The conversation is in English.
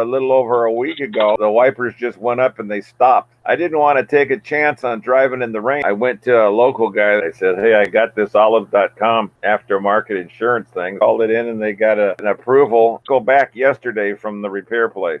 a little over a week ago. The wipers just went up and they stopped. I didn't want to take a chance on driving in the rain. I went to a local guy. I said, Hey, I got this olive.com aftermarket insurance thing. Called it in and they got a, an approval. Go back yesterday from the repair place.